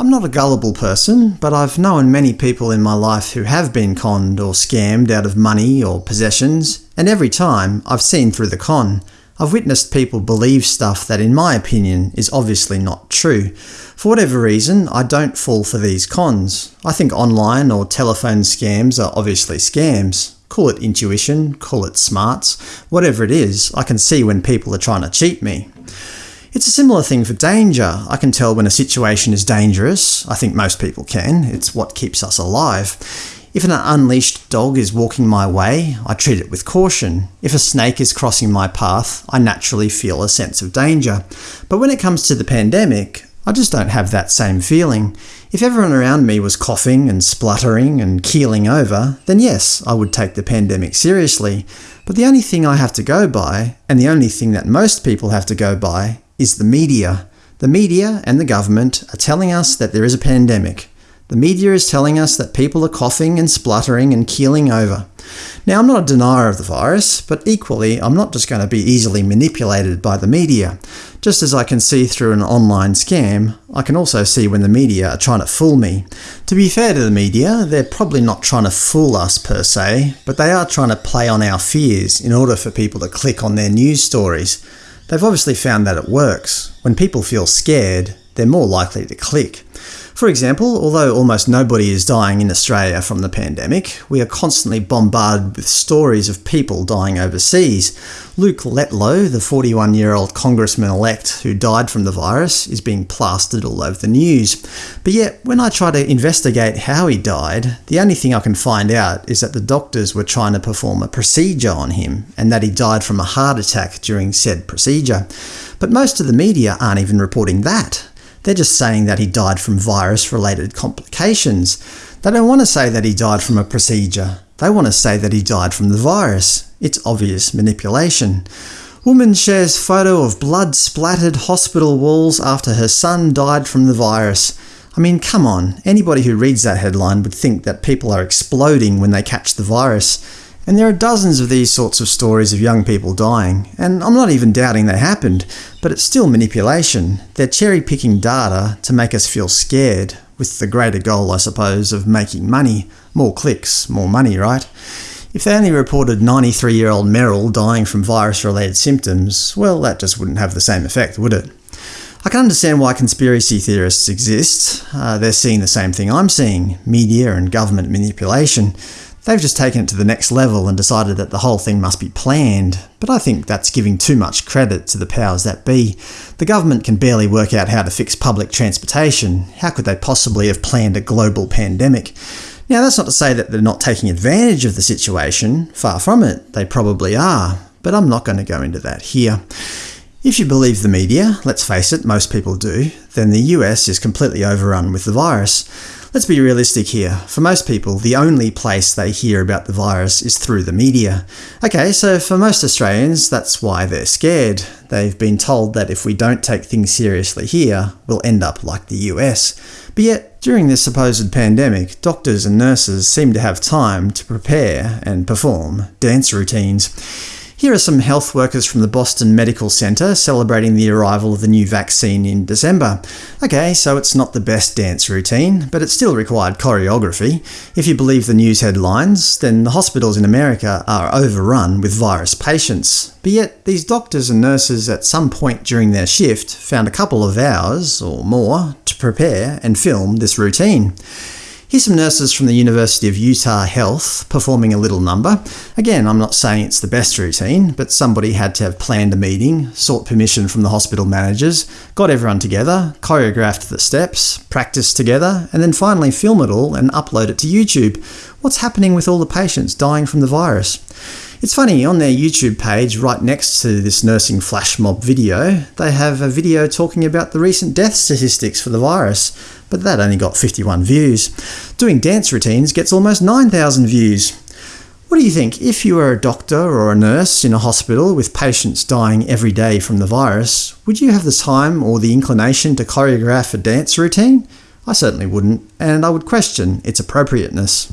I'm not a gullible person, but I've known many people in my life who have been conned or scammed out of money or possessions, and every time I've seen through the con. I've witnessed people believe stuff that in my opinion is obviously not true. For whatever reason, I don't fall for these cons. I think online or telephone scams are obviously scams. Call it intuition, call it smarts, whatever it is, I can see when people are trying to cheat me. It's a similar thing for danger. I can tell when a situation is dangerous. I think most people can. It's what keeps us alive. If an unleashed dog is walking my way, I treat it with caution. If a snake is crossing my path, I naturally feel a sense of danger. But when it comes to the pandemic, I just don't have that same feeling. If everyone around me was coughing and spluttering and keeling over, then yes, I would take the pandemic seriously. But the only thing I have to go by, and the only thing that most people have to go by, is the media. The media and the government are telling us that there is a pandemic. The media is telling us that people are coughing and spluttering and keeling over. Now, I'm not a denier of the virus, but equally I'm not just going to be easily manipulated by the media. Just as I can see through an online scam, I can also see when the media are trying to fool me. To be fair to the media, they're probably not trying to fool us per se, but they are trying to play on our fears in order for people to click on their news stories. They've obviously found that it works. When people feel scared, they're more likely to click. For example, although almost nobody is dying in Australia from the pandemic, we are constantly bombarded with stories of people dying overseas. Luke Letlow, the 41-year-old congressman-elect who died from the virus, is being plastered all over the news. But yet, when I try to investigate how he died, the only thing I can find out is that the doctors were trying to perform a procedure on him, and that he died from a heart attack during said procedure. But most of the media aren't even reporting that. They're just saying that he died from virus-related complications. They don't want to say that he died from a procedure. They want to say that he died from the virus. It's obvious manipulation. Woman shares photo of blood-splattered hospital walls after her son died from the virus. I mean, come on, anybody who reads that headline would think that people are exploding when they catch the virus. And there are dozens of these sorts of stories of young people dying, and I'm not even doubting they happened, but it's still manipulation. They're cherry-picking data to make us feel scared, with the greater goal, I suppose, of making money. More clicks, more money, right? If they only reported 93-year-old Merrill dying from virus-related symptoms, well that just wouldn't have the same effect, would it? I can understand why conspiracy theorists exist. Uh, they're seeing the same thing I'm seeing – media and government manipulation. They've just taken it to the next level and decided that the whole thing must be planned, but I think that's giving too much credit to the powers that be. The government can barely work out how to fix public transportation. How could they possibly have planned a global pandemic? Now that's not to say that they're not taking advantage of the situation, far from it, they probably are, but I'm not going to go into that here. If you believe the media, let's face it, most people do, then the US is completely overrun with the virus. Let's be realistic here. For most people, the only place they hear about the virus is through the media. Okay, so for most Australians, that's why they're scared. They've been told that if we don't take things seriously here, we'll end up like the US. But yet, during this supposed pandemic, doctors and nurses seem to have time to prepare and perform dance routines. Here are some health workers from the Boston Medical Center celebrating the arrival of the new vaccine in December. Okay, so it's not the best dance routine, but it still required choreography. If you believe the news headlines, then the hospitals in America are overrun with virus patients. But yet, these doctors and nurses at some point during their shift found a couple of hours, or more, to prepare and film this routine. Here's some nurses from the University of Utah Health performing a little number. Again, I'm not saying it's the best routine, but somebody had to have planned a meeting, sought permission from the hospital managers, got everyone together, choreographed the steps, practiced together, and then finally film it all and upload it to YouTube. What's happening with all the patients dying from the virus? It's funny, on their YouTube page, right next to this nursing flash mob video, they have a video talking about the recent death statistics for the virus, but that only got 51 views. Doing dance routines gets almost 9,000 views. What do you think, if you were a doctor or a nurse in a hospital with patients dying every day from the virus, would you have the time or the inclination to choreograph a dance routine? I certainly wouldn't, and I would question its appropriateness.